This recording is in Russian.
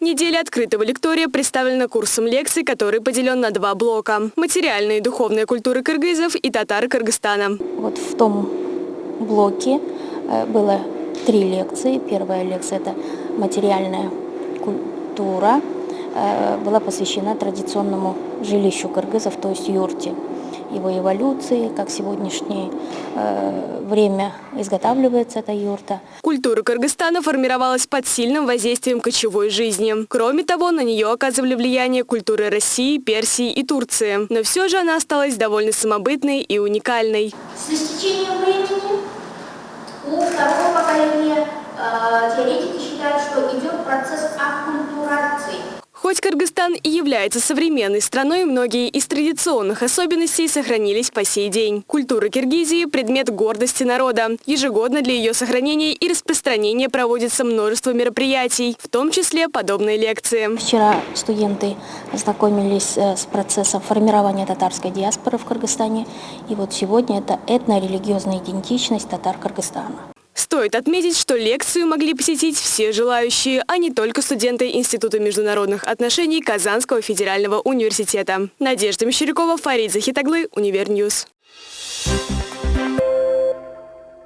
неделя открытого лектория представлена курсом лекций, который поделен на два блока – материальная и духовная культуры кыргызов и татар Кыргызстана. Вот в том блоке э, было три лекции. Первая лекция – это материальная культура, э, была посвящена традиционному жилищу кыргызов, то есть юрте его эволюции, как сегодняшнее э, время изготавливается эта юрта. Культура Кыргызстана формировалась под сильным воздействием кочевой жизни. Кроме того, на нее оказывали влияние культуры России, Персии и Турции. Но все же она осталась довольно самобытной и уникальной. С истечением времени у второго поколения э, теоретики считают, что идет процесс аккультурации. Хоть Кыргызстан и является современной страной, многие из традиционных особенностей сохранились по сей день. Культура Киргизии – предмет гордости народа. Ежегодно для ее сохранения и распространения проводится множество мероприятий, в том числе подобные лекции. Вчера студенты ознакомились э, с процессом формирования татарской диаспоры в Кыргызстане. И вот сегодня это этно-религиозная идентичность татар Кыргызстана. Стоит отметить, что лекцию могли посетить все желающие, а не только студенты Института международных отношений Казанского федерального университета. Надежда Мещерякова, Фарид Захитаглы, Универ News. Thank